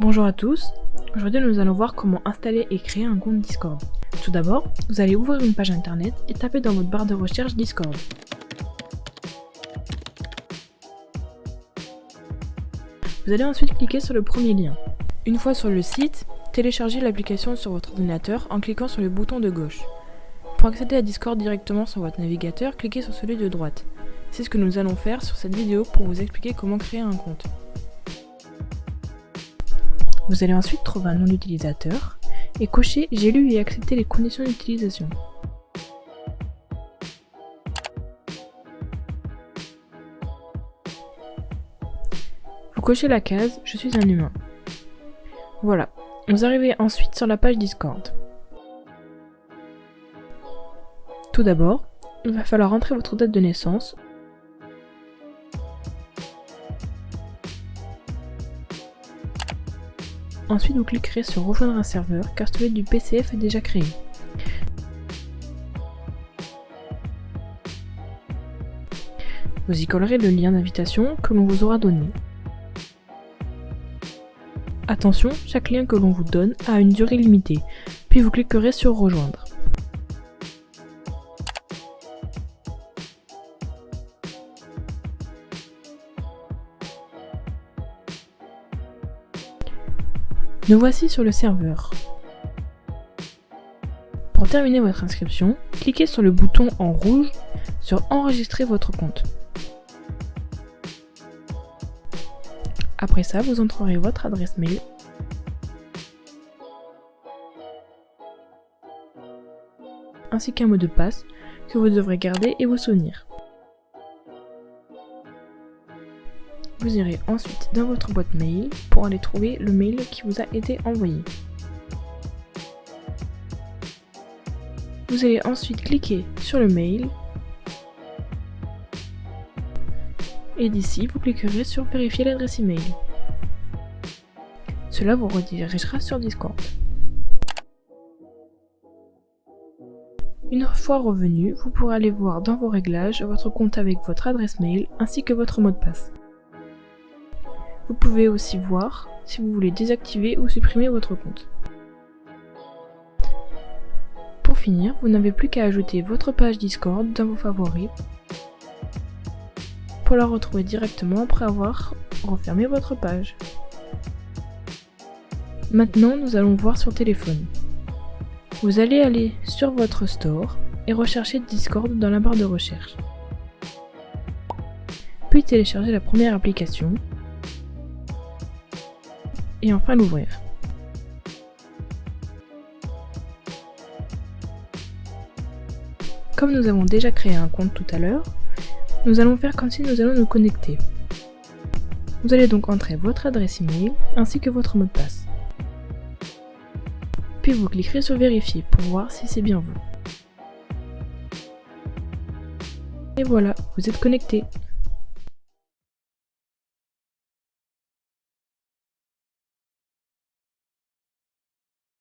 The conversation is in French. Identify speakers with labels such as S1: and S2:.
S1: Bonjour à tous, aujourd'hui nous allons voir comment installer et créer un compte Discord. Tout d'abord, vous allez ouvrir une page internet et taper dans votre barre de recherche Discord. Vous allez ensuite cliquer sur le premier lien. Une fois sur le site, téléchargez l'application sur votre ordinateur en cliquant sur le bouton de gauche. Pour accéder à Discord directement sur votre navigateur, cliquez sur celui de droite. C'est ce que nous allons faire sur cette vidéo pour vous expliquer comment créer un compte. Vous allez ensuite trouver un nom d'utilisateur et cocher J'ai lu et accepté les conditions d'utilisation. Vous cochez la case Je suis un humain. Voilà, vous arrivez ensuite sur la page Discord. Tout d'abord, il va falloir entrer votre date de naissance, Ensuite, vous cliquerez sur rejoindre un serveur car celui du PCF est déjà créé. Vous y collerez le lien d'invitation que l'on vous aura donné. Attention, chaque lien que l'on vous donne a une durée limitée, puis vous cliquerez sur rejoindre. Nous voici sur le serveur. Pour terminer votre inscription, cliquez sur le bouton en rouge sur Enregistrer votre compte. Après ça, vous entrerez votre adresse mail ainsi qu'un mot de passe que vous devrez garder et vous souvenir. Vous irez ensuite dans votre boîte mail pour aller trouver le mail qui vous a été envoyé. Vous allez ensuite cliquer sur le mail et d'ici vous cliquerez sur vérifier l'adresse email. Cela vous redirigera sur Discord. Une fois revenu, vous pourrez aller voir dans vos réglages votre compte avec votre adresse mail ainsi que votre mot de passe. Vous pouvez aussi voir si vous voulez désactiver ou supprimer votre compte. Pour finir, vous n'avez plus qu'à ajouter votre page Discord dans vos favoris pour la retrouver directement après avoir refermé votre page. Maintenant, nous allons voir sur téléphone. Vous allez aller sur votre store et rechercher Discord dans la barre de recherche. Puis télécharger la première application et enfin l'ouvrir. Comme nous avons déjà créé un compte tout à l'heure, nous allons faire comme si nous allons nous connecter. Vous allez donc entrer votre adresse email ainsi que votre mot de passe. Puis vous cliquerez sur vérifier pour voir si c'est bien vous. Et voilà, vous êtes connecté.